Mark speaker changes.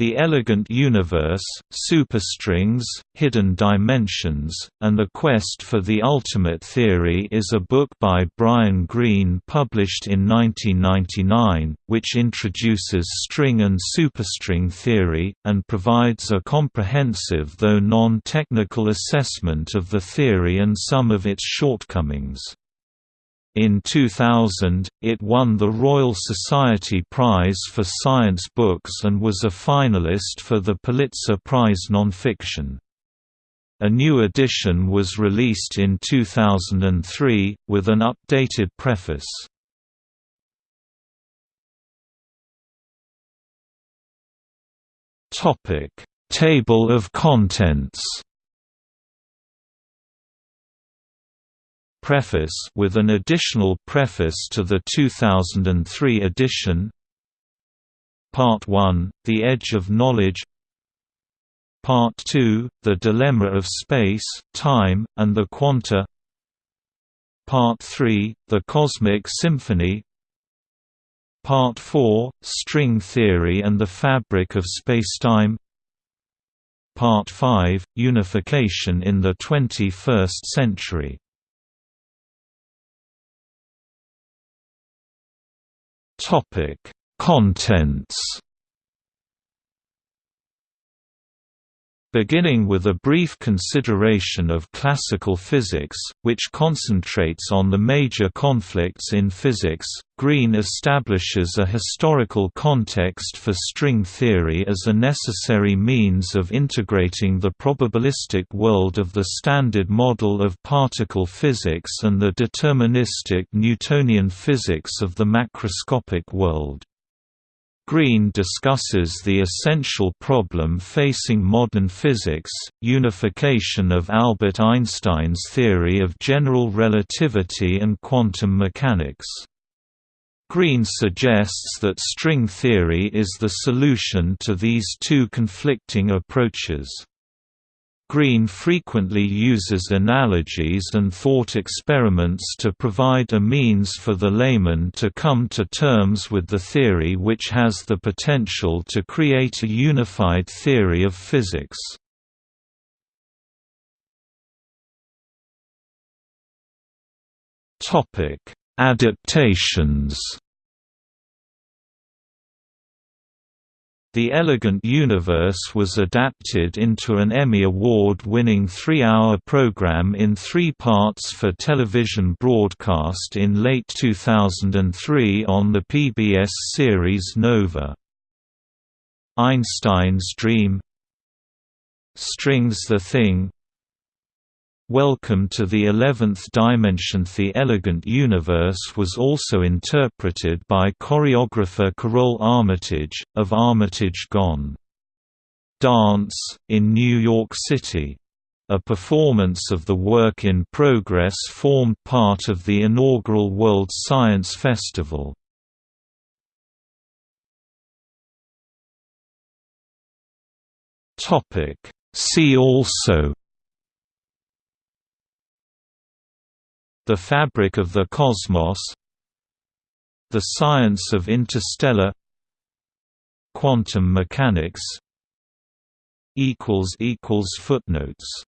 Speaker 1: The Elegant Universe, Superstrings, Hidden Dimensions, and the Quest for the Ultimate Theory is a book by Brian Greene published in 1999, which introduces string and superstring theory, and provides a comprehensive though non-technical assessment of the theory and some of its shortcomings. In 2000, it won the Royal Society Prize for Science Books and was a finalist for the Pulitzer Prize Nonfiction. A new edition was released in 2003, with an updated preface. Table of contents Preface with an additional preface to the 2003 edition. Part 1, The Edge of Knowledge. Part 2, The Dilemma of Space, Time, and the Quanta. Part 3, The Cosmic Symphony. Part 4, String Theory and the Fabric of Spacetime. Part 5, Unification in the 21st Century Topic: Contents. Beginning with a brief consideration of classical physics, which concentrates on the major conflicts in physics, Greene establishes a historical context for string theory as a necessary means of integrating the probabilistic world of the Standard Model of particle physics and the deterministic Newtonian physics of the macroscopic world. Greene discusses the essential problem facing modern physics, unification of Albert Einstein's theory of general relativity and quantum mechanics. Greene suggests that string theory is the solution to these two conflicting approaches. Greene frequently uses analogies and thought experiments to provide a means for the layman to come to terms with the theory which has the potential to create a unified theory of physics. Adaptations The Elegant Universe was adapted into an Emmy Award-winning three-hour program in three parts for television broadcast in late 2003 on the PBS series Nova. Einstein's Dream Strings the Thing Welcome to the Eleventh Dimension The Elegant Universe was also interpreted by choreographer Karole Armitage, of Armitage Gone. Dance, in New York City. A performance of the work in progress formed part of the inaugural World Science Festival. See also The fabric of the cosmos The science of interstellar Quantum mechanics Footnotes